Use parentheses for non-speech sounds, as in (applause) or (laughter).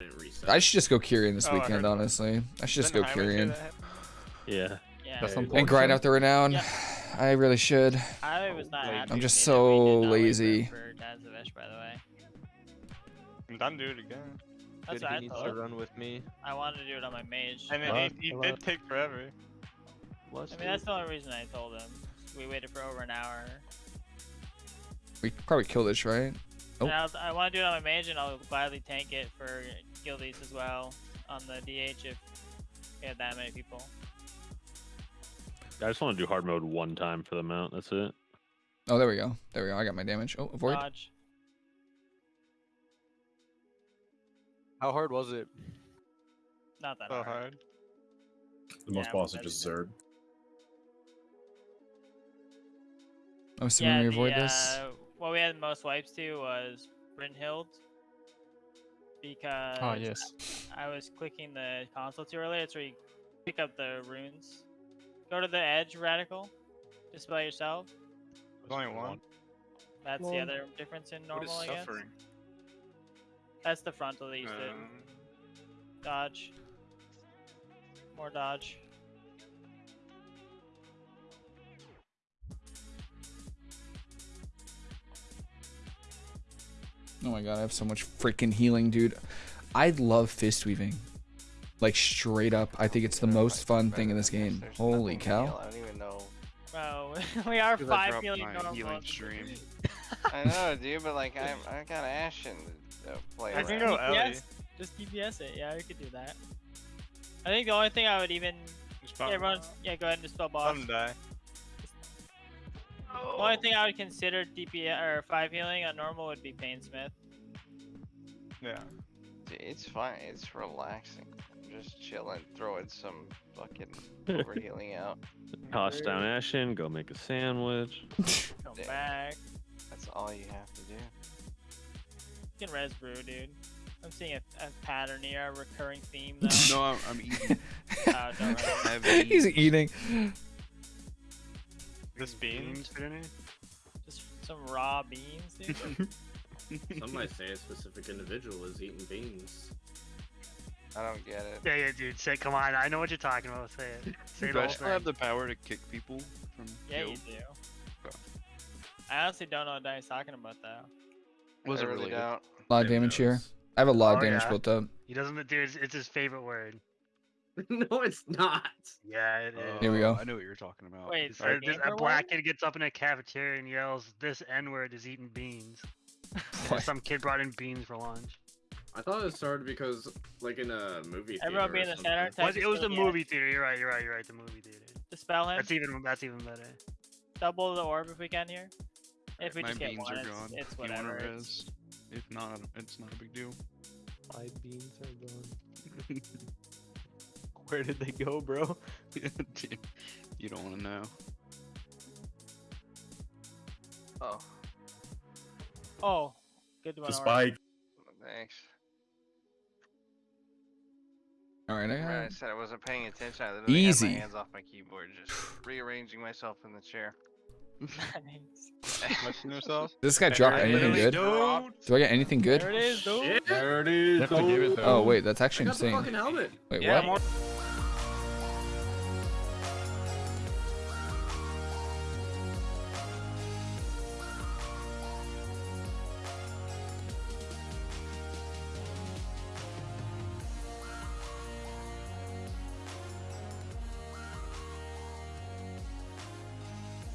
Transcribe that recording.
Didn't reset. I should just go Kyrian this Oh, I heard weekend, that. honestly. I should just go Didn't Highway say Kyrian. Yeah. Yeah. That's Hey, unfortunate. And grind out the renown. Yeah. I really should. I was not happy I'm just me that we so did not wait for- lazy. For Tazavesh, by the way. I'm done to do it again. That's what he I needs thought. to run with me. I wanted to do it on my mage. And then Love, he, he did take forever. Let's I do mean, that's it. the only reason I told him. We waited for over an hour. We probably kill this, right? Oh. I, I want to do it on my mage, and I'll gladly tank it for guildies as well on the DH if we had that many people. I just want to do hard mode one time for the mount. That's it. Oh, there we go. There we go. I got my damage. Oh, avoid. Dodge. How hard was it? Not that So hard. hard. The most Yeah, boss but is just that's- Zerd. I'm assuming Yeah, we the, avoid this. uh, what we had the most wipes to was Brynhild. Because Oh yes. I was clicking the console too early. It's where you pick up the runes. Go to the edge radical. Just by yourself. There's only one. That's the other difference in What is normal, I guess. suffering? That's the frontal that you did. Um, Dodge. More dodge. Oh my god, I have so much freaking healing, dude. I love fist weaving. Like straight up, I think it's the most fun thing in this game. Holy cow. I don't even know. Bro, (laughs) we are I five dropped million my normal. healing stream. (laughs) I know, dude, but like I'm, I got Ashen to uh, play I can around. go Ellie. DPS. Just DPS it. Yeah, we could do that. I think the only thing I would even. Just Yeah, pop- everyone's. Yeah, go ahead and dispel Let boss. him die. The only thing I would consider DPS or five healing on normal would be Painsmith. Yeah. Dude, It's fine. It's relaxing. I'm just chilling, throwing some fucking (laughs) over healing out. Toss down Ashen. Go make a sandwich. (laughs) Come Yeah. back. That's all you have to do. You can res brew, dude. I'm seeing a, a pattern here, a recurring theme (laughs) though. No, I'm, I'm eating. Oh, don't worry. I haven't He's eating. This beans, didn't? Just some raw beans, dude. (laughs) Some might say a specific individual is eating beans. I don't get it. Yeah, yeah, dude. Say, come on. I know what you're talking about. Say it. (laughs) Say Do I still have the power to kick people from yeah, kill? you do. Okay. I honestly don't know what Danny's talking about though. Was I it really related? don't. A lot of damage here. I have a lot of Oh, damage yeah. built up. He doesn't, dude. It's, it's his favorite word. (laughs) no, it's not. Yeah, it is. Here we go. Oh, I know what you're talking about. Wait, for this- a black kid gets up in a cafeteria and yells, "This N-word is eating beans." (laughs) Some kid brought in beans for lunch. I thought it started because, like, in a movie. Everyone theater be or in the something. center. Was, Text it was the movie theater. You're right. You're right. You're right. The movie theater. Dispel him. That's even. That's even better. Double the orb if we can here. If we My just get beans one, are it's, gone. it's You whatever. It's. If not, it's not a big deal. My beans are gone. (laughs) Where did they go, bro? (laughs) you don't want to know. Oh, oh, good one. The spike. thanks. All right, I Right, I said I wasn't paying attention. I literally Easy. had my hands off my keyboard, just rearranging myself in the chair. (laughs) Nice. Touching yourself? This guy drop I anything good? don't- Do I get anything good? There it is, dude. There it is. Definitely give it oh. Wait, that's I actually got the insane. fucking helmet. Wait, Yeah, what? more